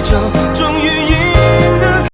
잊어